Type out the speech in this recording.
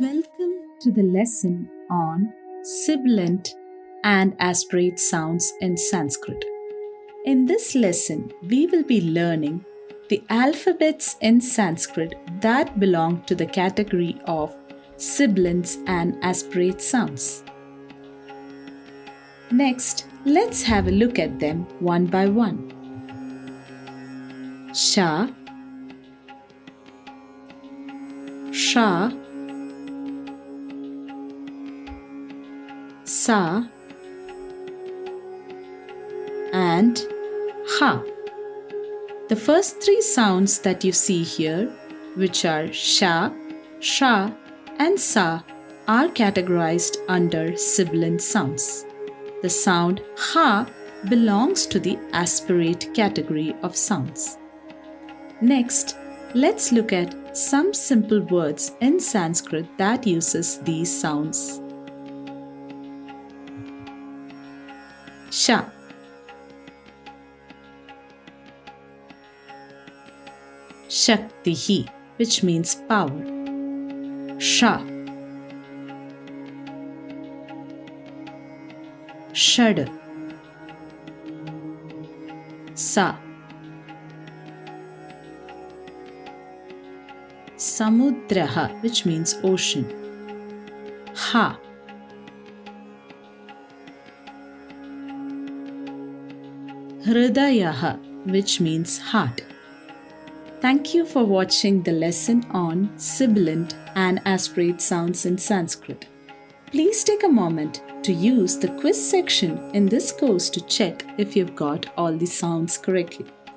Welcome to the lesson on sibilant and aspirate sounds in Sanskrit. In this lesson, we will be learning the alphabets in Sanskrit that belong to the category of sibilants and aspirate sounds. Next, let's have a look at them one by one. Sha, Sha, Sa, and Ha. The first three sounds that you see here, which are Sha, Sha, and Sa, are categorized under sibilant sounds. The sound Ha belongs to the aspirate category of sounds. Next, let's look at some simple words in Sanskrit that uses these sounds. Sha Shaktihi, which means power. Sha Shad Sa Samudraha, which means ocean. Ha. Hridayaha, which means heart. Thank you for watching the lesson on sibilant and aspirate sounds in Sanskrit. Please take a moment to use the quiz section in this course to check if you've got all the sounds correctly.